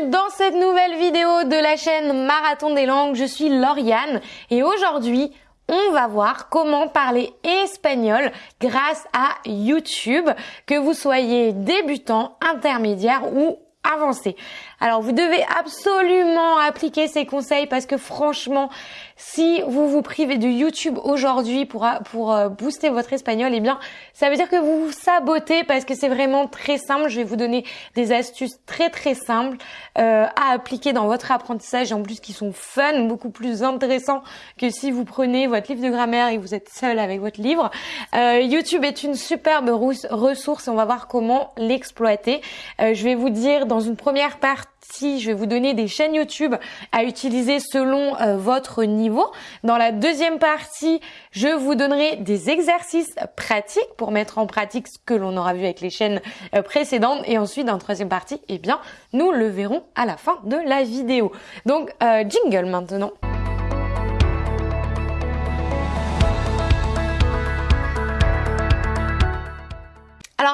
dans cette nouvelle vidéo de la chaîne Marathon des langues. Je suis Lauriane et aujourd'hui, on va voir comment parler espagnol grâce à YouTube, que vous soyez débutant, intermédiaire ou avancé. Alors vous devez absolument appliquer ces conseils parce que franchement, si vous vous privez de YouTube aujourd'hui pour, pour euh, booster votre espagnol, eh bien ça veut dire que vous vous sabotez parce que c'est vraiment très simple. Je vais vous donner des astuces très très simples euh, à appliquer dans votre apprentissage en plus qui sont fun, beaucoup plus intéressants que si vous prenez votre livre de grammaire et vous êtes seul avec votre livre. Euh, YouTube est une superbe ressource et on va voir comment l'exploiter. Euh, je vais vous dire dans une première partie si je vais vous donner des chaînes YouTube à utiliser selon euh, votre niveau. Dans la deuxième partie, je vous donnerai des exercices pratiques pour mettre en pratique ce que l'on aura vu avec les chaînes euh, précédentes. Et ensuite, dans la troisième partie, eh bien, nous le verrons à la fin de la vidéo. Donc, euh, jingle maintenant.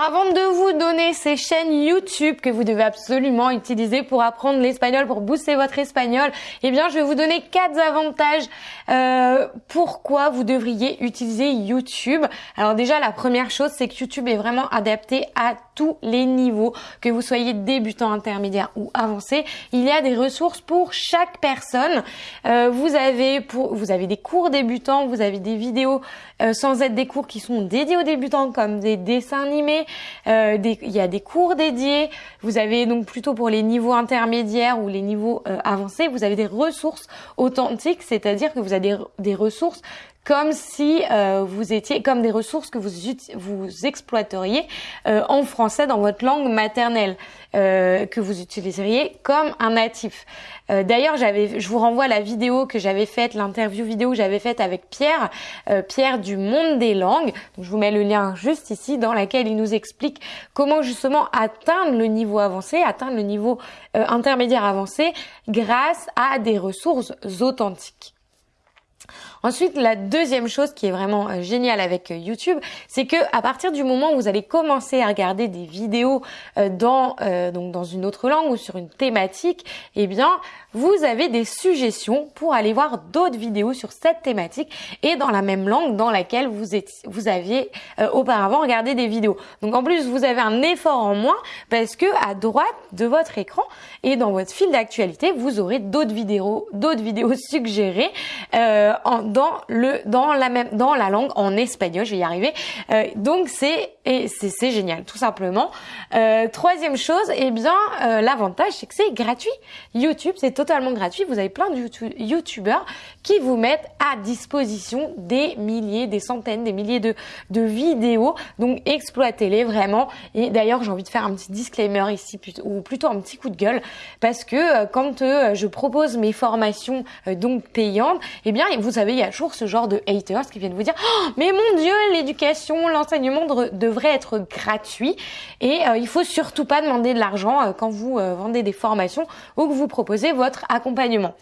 Avant de vous donner ces chaînes YouTube que vous devez absolument utiliser pour apprendre l'espagnol, pour booster votre espagnol, eh bien je vais vous donner quatre avantages euh, pourquoi vous devriez utiliser YouTube. Alors déjà la première chose c'est que YouTube est vraiment adapté à tous les niveaux, que vous soyez débutant, intermédiaire ou avancé. Il y a des ressources pour chaque personne. Euh, vous avez pour vous avez des cours débutants, vous avez des vidéos euh, sans être des cours qui sont dédiés aux débutants comme des dessins animés euh, il y a des cours dédiés. Vous avez donc plutôt pour les niveaux intermédiaires ou les niveaux avancés, vous avez des ressources authentiques, c'est-à-dire que vous avez des, ressources comme si euh, vous étiez comme des ressources que vous vous exploiteriez en français dans votre langue maternelle. Euh, que vous utiliseriez comme un natif. Euh, D'ailleurs, j'avais, je vous renvoie à la vidéo que j'avais faite, l'interview vidéo que j'avais faite avec Pierre, euh, Pierre du Monde des Langues. Je vous mets le lien juste ici, dans laquelle il nous explique comment justement atteindre le niveau avancé, atteindre le niveau euh, intermédiaire avancé, grâce à des ressources authentiques. Ensuite, la deuxième chose qui est vraiment euh, géniale avec euh, YouTube, c'est que à partir du moment où vous allez commencer à regarder des vidéos euh, dans donc dans une autre langue ou sur une thématique, eh bien, vous avez des suggestions pour aller voir d'autres vidéos sur cette thématique et dans la même langue dans laquelle vous êtes, vous aviez auparavant regardé des vidéos. Donc en plus, vous avez un effort en moins parce que à droite de votre écran et dans votre fil d'actualité, vous aurez d'autres vidéos, d'autres vidéos suggérées en, dans le dans la même dans la langue en espagnol. Je vais y arriver. Euh, donc c'est et c'est génial, tout simplement. Euh, troisième chose, eh bien euh, l'avantage c'est que c'est gratuit. YouTube c'est totalement gratuit. Vous avez plein de YouTubeurs qui vous mettent à disposition des milliers, des centaines, des milliers de de vidéos. Donc exploitez-les vraiment. Et d'ailleurs j'ai envie de faire un petit disclaimer ici ou plutôt un petit coup de gueule parce que quand je propose mes formations donc payantes, eh bien vous savez il y a toujours ce genre de haters qui viennent vous dire oh, mais mon dieu l'éducation l'enseignement devrait être gratuit et euh, il faut surtout pas demander de l'argent euh, quand vous euh, vendez des formations ou que vous proposez votre accompagnement.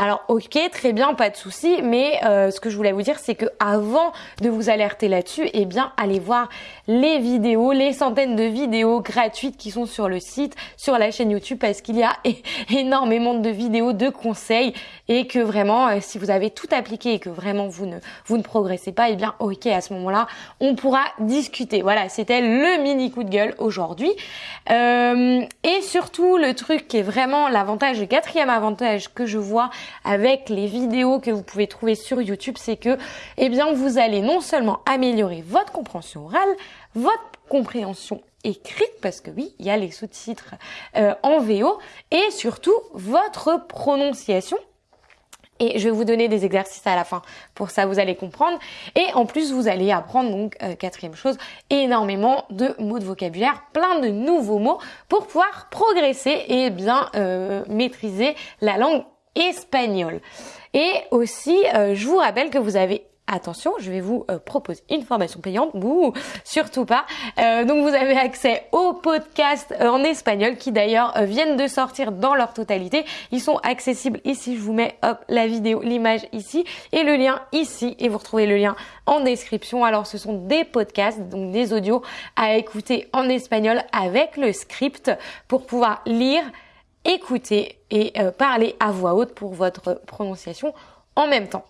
Alors ok, très bien, pas de souci, mais euh, ce que je voulais vous dire, c'est que avant de vous alerter là-dessus, eh bien, allez voir les vidéos, les centaines de vidéos gratuites qui sont sur le site, sur la chaîne YouTube, parce qu'il y a énormément de vidéos, de conseils, et que vraiment, euh, si vous avez tout appliqué et que vraiment vous ne vous ne progressez pas, eh bien, ok, à ce moment-là, on pourra discuter. Voilà, c'était le mini coup de gueule aujourd'hui. Euh, et surtout, le truc qui est vraiment l'avantage, le quatrième avantage que je vois avec les vidéos que vous pouvez trouver sur YouTube, c'est que, eh bien, vous allez non seulement améliorer votre compréhension orale, votre compréhension écrite, parce que oui, il y a les sous-titres euh, en VO, et surtout votre prononciation et je vais vous donner des exercices à la fin. Pour ça, vous allez comprendre. Et en plus, vous allez apprendre, donc, euh, quatrième chose, énormément de mots de vocabulaire, plein de nouveaux mots pour pouvoir progresser et bien euh, maîtriser la langue espagnol. Et aussi, euh, je vous rappelle que vous avez attention, je vais vous euh, proposer une formation payante, Bouh, surtout pas. Euh, donc vous avez accès aux podcasts en espagnol qui d'ailleurs viennent de sortir dans leur totalité. Ils sont accessibles ici, je vous mets hop la vidéo, l'image ici et le lien ici et vous retrouvez le lien en description. Alors ce sont des podcasts, donc des audios à écouter en espagnol avec le script pour pouvoir lire écouter et parler à voix haute pour votre prononciation en même temps.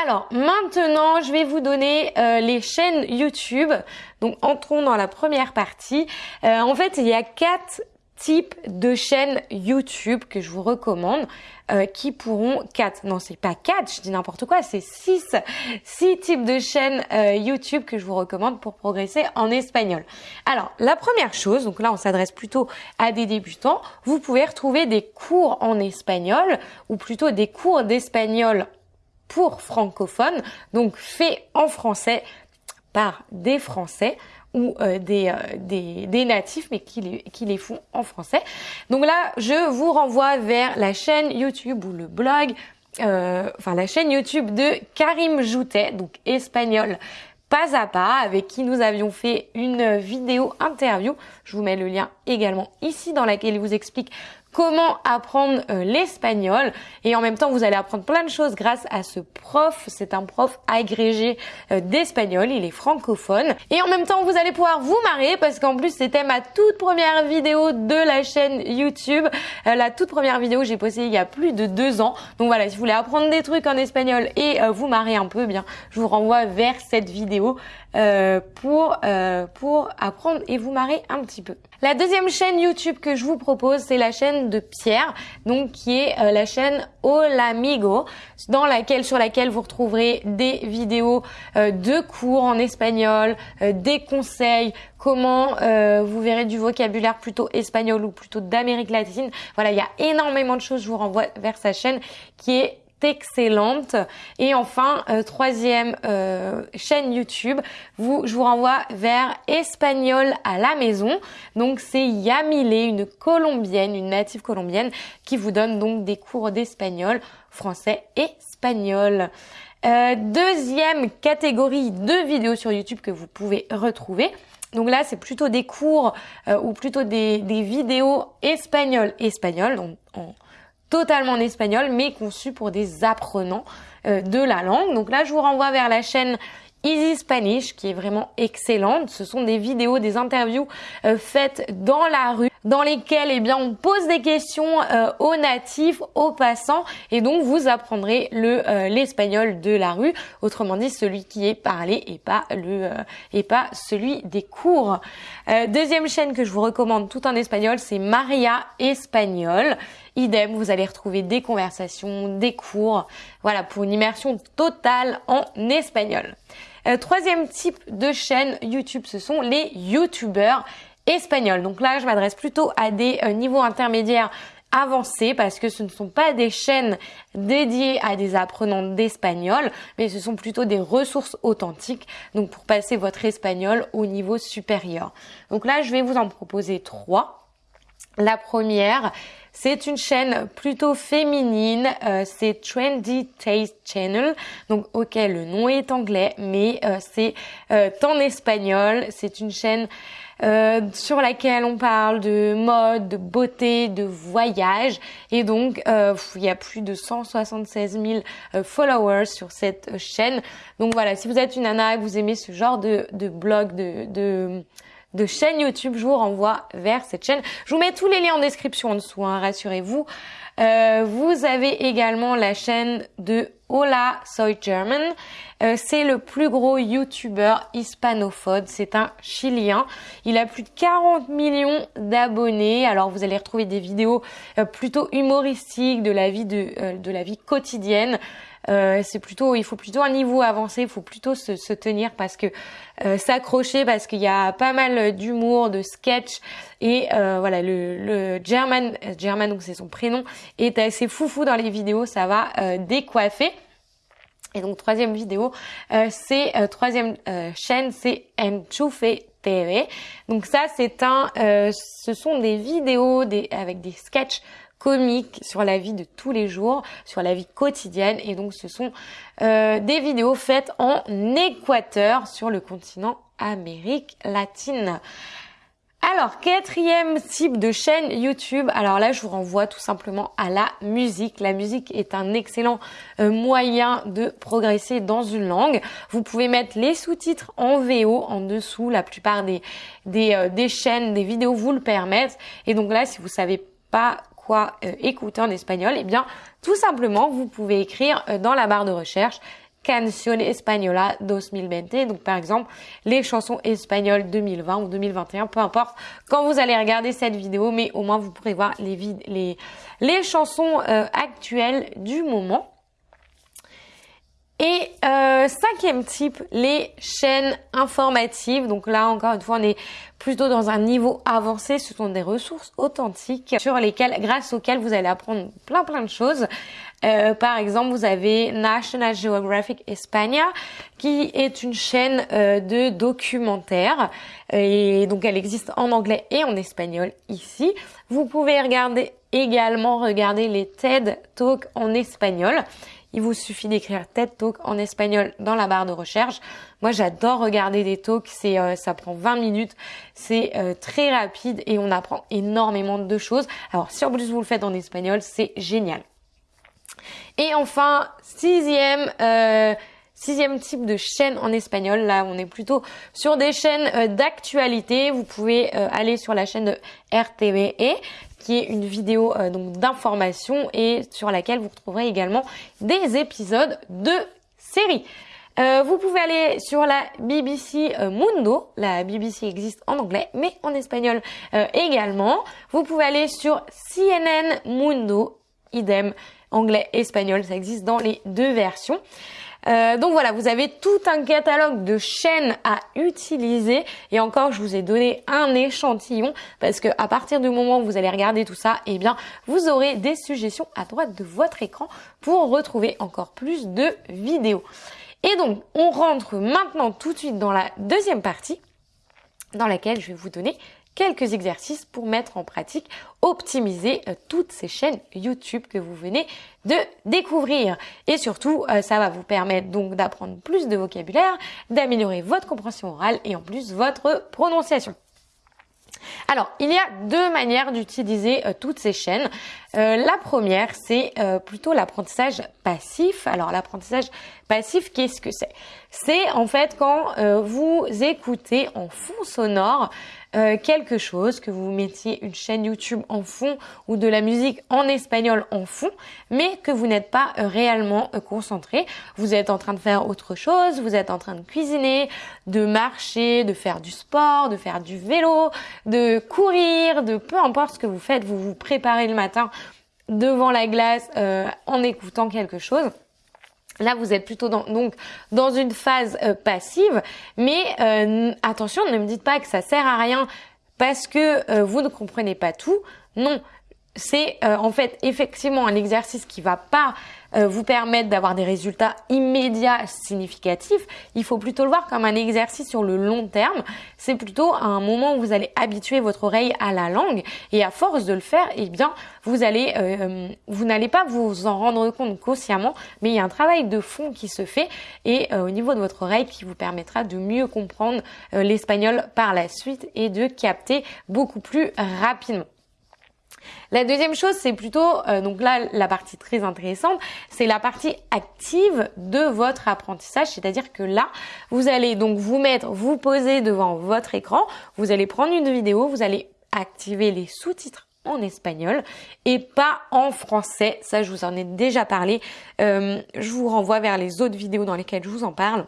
Alors maintenant, je vais vous donner les chaînes YouTube. Donc entrons dans la première partie. en fait, il y a quatre types de chaînes YouTube que je vous recommande euh, qui pourront quatre. Non c'est pas quatre je dis n'importe quoi c'est six. Six types de chaînes euh, YouTube que je vous recommande pour progresser en espagnol. Alors la première chose donc là on s'adresse plutôt à des débutants vous pouvez retrouver des cours en espagnol ou plutôt des cours d'espagnol pour francophones donc faits en français par des français ou euh, des, euh, des, des, natifs mais qui les, qui les font en français. Donc là, je vous renvoie vers la chaîne YouTube ou le blog, euh, enfin la chaîne YouTube de Karim Joutet, donc espagnol pas à pas, avec qui nous avions fait une vidéo interview. Je vous mets le lien également ici dans laquelle il vous explique comment apprendre euh, l'espagnol et en même temps vous allez apprendre plein de choses grâce à ce prof. C'est un prof agrégé euh, d'espagnol, il est francophone et en même temps vous allez pouvoir vous marrer parce qu'en plus c'était ma toute première vidéo de la chaîne YouTube. Euh, la toute première vidéo que j'ai postée il y a plus de deux ans. Donc voilà, si vous voulez apprendre des trucs en espagnol et vous marrer un peu, eh bien je vous renvoie vers cette vidéo pour pour apprendre et vous marrer un petit peu. La deuxième chaîne YouTube que je vous propose, c'est la chaîne de Pierre, donc qui est euh, la chaîne Olamigo, dans laquelle sur laquelle vous retrouverez des vidéos euh, de cours en espagnol, euh, des conseils, comment vous verrez du vocabulaire plutôt espagnol ou plutôt d'Amérique latine. Voilà, il y a énormément de choses. Je vous renvoie vers sa chaîne qui est excellente. Et enfin, euh, troisième euh, chaîne YouTube, je vous renvoie vers Espagnol à la maison. Donc c'est Yamile, une colombienne, une native colombienne, qui vous donne donc des cours d'espagnol, français et espagnol. Euh, deuxième catégorie de vidéos sur YouTube que vous pouvez retrouver. Donc là, c'est plutôt des cours ou plutôt des, vidéos espagnoles, espagnoles, en, totalement en espagnol, mais conçu pour des apprenants euh, de la langue. Donc là, je vous renvoie vers la chaîne Easy Spanish qui est vraiment excellente. Ce sont des vidéos, des interviews euh, faites dans la rue dans lesquelles eh bien on pose des questions euh, aux natifs, aux passants et donc vous apprendrez le l'espagnol de la rue, autrement dit celui qui est parlé et pas le et pas celui des cours. deuxième chaîne que je vous recommande tout en espagnol, c'est Maria Espagnol. Idem, vous allez retrouver des conversations, des cours, voilà, pour une immersion totale en espagnol. Euh, troisième type de chaîne YouTube, ce sont les YouTubeurs espagnols. Donc là, je m'adresse plutôt à des euh, niveaux intermédiaires avancés parce que ce ne sont pas des chaînes dédiées à des apprenants d'espagnol, mais ce sont plutôt des ressources authentiques, donc pour passer votre espagnol au niveau supérieur. Donc là, je vais vous en proposer trois. La première, c'est une chaîne plutôt féminine, euh, c'est Trendy Taste Channel. Donc ok, le nom est anglais, mais euh, c'est euh, en espagnol. C'est une chaîne sur laquelle on parle de mode, de beauté, de voyage. Et donc, il y a plus de 176 000 followers sur cette chaîne. Donc voilà, si vous êtes une nana, que vous aimez ce genre de, de blog, de, de de chaîne YouTube, je vous renvoie vers cette chaîne. Je vous mets tous les liens en description en dessous, hein, rassurez-vous. Euh, vous avez également la chaîne de Hola Soy German. Euh, c'est le plus gros YouTuber hispanophone. C'est un Chilien. Il a plus de 40 millions d'abonnés. Alors vous allez retrouver des vidéos euh, plutôt humoristiques de la vie de, de la vie quotidienne. C'est plutôt, il faut plutôt un niveau avancé, il faut plutôt se, se tenir parce que s'accrocher parce qu'il y a pas mal d'humour, de sketch et voilà le, le German, German donc c'est son prénom, est assez foufou dans les vidéos, ça va décoiffer. Et donc troisième vidéo, c'est troisième chaîne, c'est Enchufe TV. Donc ça c'est un, ce sont des vidéos des, avec des sketchs comique sur la vie de tous les jours, sur la vie quotidienne. Et donc ce sont euh, des vidéos faites en Équateur sur le continent Amérique latine. Alors, quatrième type de chaîne YouTube. Alors là, je vous renvoie tout simplement à la musique. La musique est un excellent euh, moyen de progresser dans une langue. Vous pouvez mettre les sous-titres en VO en dessous. La plupart euh, des chaînes, des vidéos vous le permettent. Et donc là, si vous savez pas quoi écouter en espagnol, eh bien tout simplement vous pouvez écrire dans la barre de recherche Canción Española 2020. Donc par exemple, les chansons espagnoles 2020 ou 2021, peu importe quand vous allez regarder cette vidéo, mais au moins vous pourrez voir les, chansons euh, actuelles du moment. Et euh, cinquième type, les chaînes informatives. Donc là, encore une fois, on est plutôt dans un niveau avancé. Ce sont des ressources authentiques sur lesquelles, grâce auxquelles vous allez apprendre plein plein de choses. Euh, par exemple, vous avez National Geographic España, qui est une chaîne euh, de documentaires. Et donc, elle existe en anglais et en espagnol ici. Vous pouvez regarder également regarder les TED Talks en espagnol. Il vous suffit d'écrire TED Talk en espagnol dans la barre de recherche. Moi, j'adore regarder des talks. C'est, euh, ça prend 20 minutes. C'est euh, très rapide et on apprend énormément de choses. Alors, si en plus vous le faites en espagnol, c'est génial. Et enfin, sixième, euh, sixième type de chaîne en espagnol. Là, on est plutôt sur des chaînes d'actualité. Vous pouvez aller sur la chaîne de RTVE qui est une vidéo euh, donc d'information et sur laquelle vous retrouverez également des épisodes de séries. Euh, vous pouvez aller sur la BBC euh, Mundo. La BBC existe en anglais, mais en espagnol également. Vous pouvez aller sur CNN Mundo, idem anglais-espagnol. Ça existe dans les deux versions. Euh, donc voilà, vous avez tout un catalogue de chaînes à utiliser. Et encore, je vous ai donné un échantillon parce que à partir du moment où vous allez regarder tout ça, eh bien, vous aurez des suggestions à droite de votre écran pour retrouver encore plus de vidéos. Et donc, on rentre maintenant tout de suite dans la deuxième partie dans laquelle je vais vous donner quelques exercices pour mettre en pratique, optimiser euh, toutes ces chaînes YouTube que vous venez de découvrir. Et surtout, euh, ça va vous permettre donc d'apprendre plus de vocabulaire, d'améliorer votre compréhension orale et en plus votre prononciation. Alors, il y a deux manières d'utiliser euh, toutes ces chaînes. la première, c'est plutôt l'apprentissage passif. Alors, l'apprentissage passif, qu'est-ce que c'est? C'est en fait quand vous écoutez en fond sonore euh, quelque chose, que vous mettiez une chaîne YouTube en fond ou de la musique en espagnol en fond, mais que vous n'êtes pas euh, réellement euh, concentré. Vous êtes en train de faire autre chose, vous êtes en train de cuisiner, de marcher, de faire du sport, de faire du vélo, de courir, de peu importe ce que vous faites, vous vous préparez le matin devant la glace en écoutant quelque chose. Là, vous êtes plutôt dans, donc dans une phase euh, passive, mais euh, attention, ne me dites pas que ça sert à rien parce que euh, vous ne comprenez pas tout. Non, c'est en fait effectivement un exercice qui va pas euh, vous permettre d'avoir des résultats immédiats significatifs. Il faut plutôt le voir comme un exercice sur le long terme. C'est plutôt un moment où vous allez habituer votre oreille à la langue et à force de le faire, eh bien, vous euh, n'allez pas vous en rendre compte consciemment, mais il y a un travail de fond qui se fait et euh, au niveau de votre oreille qui vous permettra de mieux comprendre l'espagnol par la suite et de capter beaucoup plus rapidement. La deuxième chose, c'est plutôt, euh, donc là, la partie très intéressante, c'est la partie active de votre apprentissage. C'est-à-dire que là, vous allez donc vous mettre, vous poser devant votre écran, vous allez prendre une vidéo, vous allez activer les sous-titres en espagnol et pas en français. Ça, je vous en ai déjà parlé. Euh, je vous renvoie vers les autres vidéos dans lesquelles je vous en parle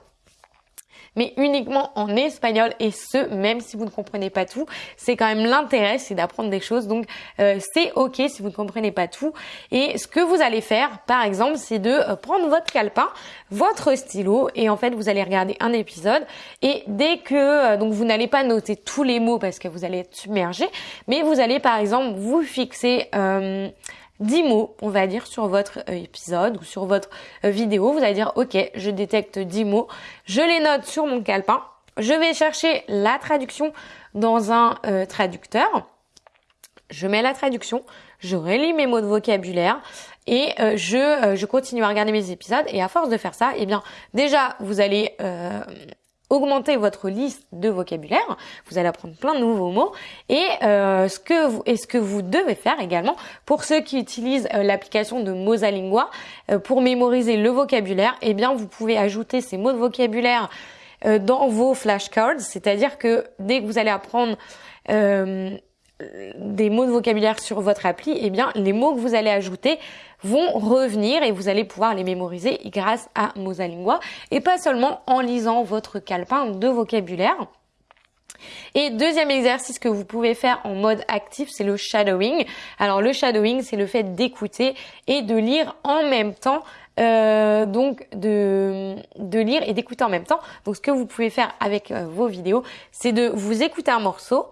mais uniquement en espagnol et ce, même si vous ne comprenez pas tout. C'est quand même l'intérêt, c'est d'apprendre des choses. Donc euh, c'est ok si vous ne comprenez pas tout. Et ce que vous allez faire, par exemple, c'est de euh, prendre votre calepin, votre stylo, et en fait vous allez regarder un épisode. Et dès que euh, donc vous n'allez pas noter tous les mots parce que vous allez être submergé, mais vous allez par exemple vous fixer 10 mots, on va dire, sur votre euh, épisode ou sur votre euh, vidéo. Vous allez dire, ok, je détecte 10 mots, je les note sur mon calepin, je vais chercher la traduction dans un euh, traducteur, je mets la traduction, je relis mes mots de vocabulaire. Et je, je continue à regarder mes épisodes. Et à force de faire ça, eh bien déjà vous allez augmenter votre liste de vocabulaire. Vous allez apprendre plein de nouveaux mots. Et euh, ce que vous et ce que vous devez faire également pour ceux qui utilisent euh, l'application de Mosalingua euh, pour mémoriser le vocabulaire, eh bien vous pouvez ajouter ces mots de vocabulaire dans vos flashcards. C'est-à-dire que dès que vous allez apprendre des mots de vocabulaire sur votre appli, eh bien les mots que vous allez ajouter vont revenir et vous allez pouvoir les mémoriser grâce à Mosalingua et pas seulement en lisant votre calepin de vocabulaire. Et deuxième exercice que vous pouvez faire en mode actif, c'est le shadowing. Alors le shadowing, c'est le fait d'écouter et de lire en même temps euh, donc de, de lire et d'écouter en même temps. Donc ce que vous pouvez faire avec euh, vos vidéos, c'est de vous écouter un morceau,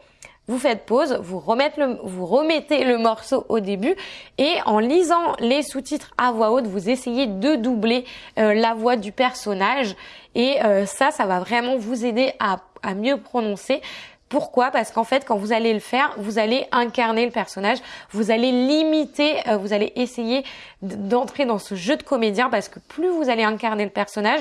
vous faites pause, vous, remettez le, morceau au début et en lisant les sous-titres à voix haute, vous essayez de doubler euh, la voix du personnage et ça, ça va vraiment vous aider à, à mieux prononcer. Pourquoi? Parce qu'en fait, quand vous allez le faire, vous allez incarner le personnage, vous allez limiter, euh, vous allez essayer d'entrer dans ce jeu de comédien parce que plus vous allez incarner le personnage,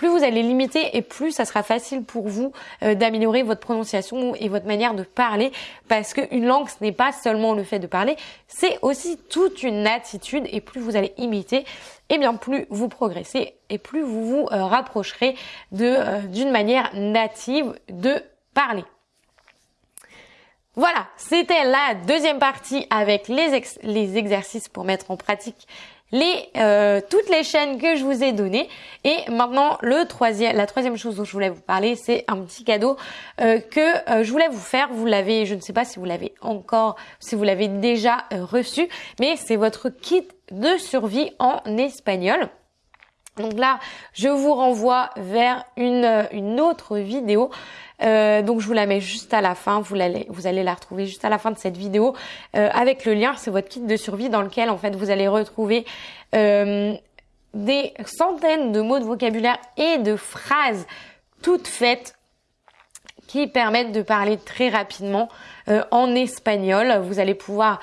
plus vous allez limiter et plus ça sera facile pour vous euh, d'améliorer votre prononciation et votre manière de parler parce qu'une langue ce n'est pas seulement le fait de parler, c'est aussi toute une attitude et plus vous allez imiter, et eh bien plus vous progressez et plus vous vous euh, rapprocherez de d'une manière native de parler. Voilà, c'était la deuxième partie avec les exercices pour mettre en pratique les euh, toutes les chaînes que je vous ai données. Et maintenant, le troisième, la troisième chose dont je voulais vous parler, c'est un petit cadeau euh, que euh, je voulais vous faire. Vous l'avez, je ne sais pas si vous l'avez encore, si vous l'avez déjà reçu, mais c'est votre kit de survie en espagnol. Donc là, je vous renvoie vers une, une autre vidéo. Euh, donc je vous la mets juste à la fin. Vous allez, vous allez la retrouver juste à la fin de cette vidéo euh, avec le lien. C'est votre kit de survie dans lequel en fait vous allez retrouver euh, des centaines de mots de vocabulaire et de phrases toutes faites qui permettent de parler très rapidement en espagnol. Vous allez pouvoir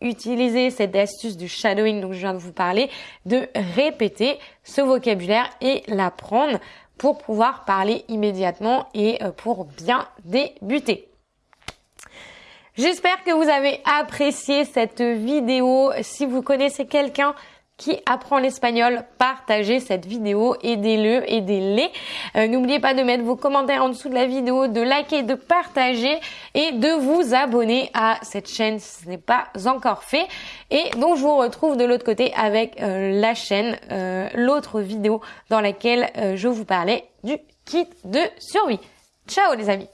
utiliser cette astuce du shadowing dont je viens de vous parler, de répéter ce vocabulaire et l'apprendre pour pouvoir parler immédiatement et euh, pour bien débuter. J'espère que vous avez apprécié cette vidéo. Si vous connaissez quelqu'un qui apprend l'espagnol, partagez cette vidéo, aidez-le, aidez-les. Euh, n'oubliez pas de mettre vos commentaires en dessous de la vidéo, de liker, de partager et de vous abonner à cette chaîne si ce n'est pas encore fait. Et donc je vous retrouve de l'autre côté avec euh, la chaîne, euh, l'autre vidéo dans laquelle je vous parlais du kit de survie. Ciao les amis